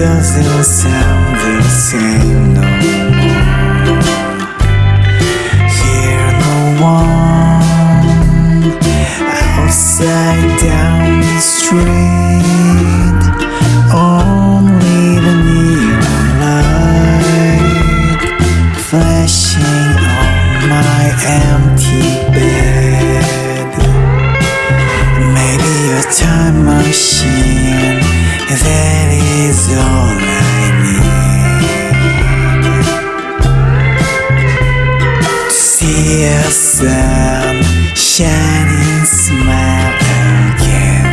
doesn't sound the same no more. No one outside down the street. Only the neon light flashing on my empty bed. Maybe a time machine. That sun shining smile again.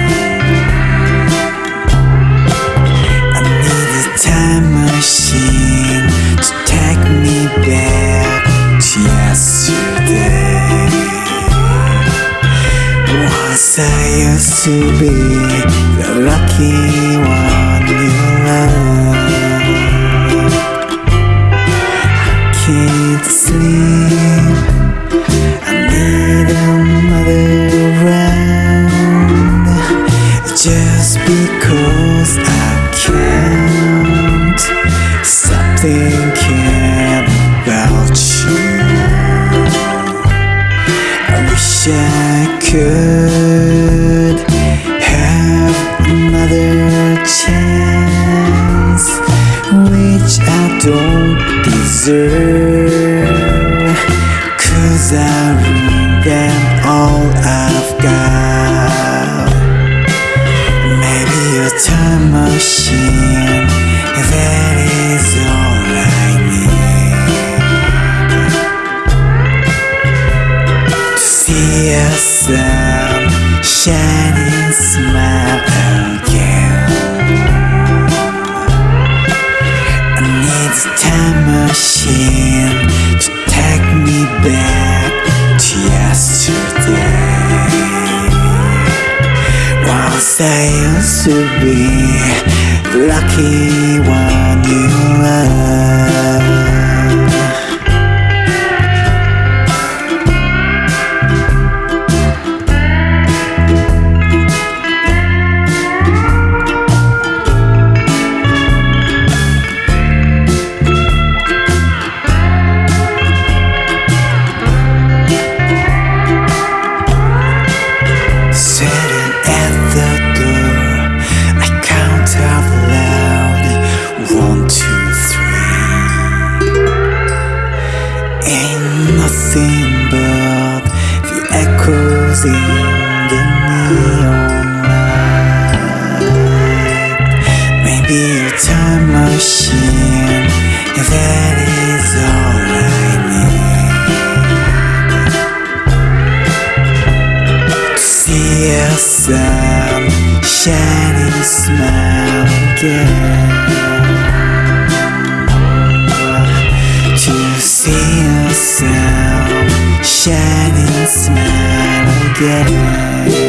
I need a time machine to take me back to yesterday. Once I used to be the lucky one I can't stop thinking about you. I wish I could have another chance, which I don't deserve. Time machine, that is all I need to see a sun shining smile To be the lucky one you love. Nothing but the echoes in the neon light. Maybe a time machine, if that is all I need to see a sun shining smile again. To see shining smile again.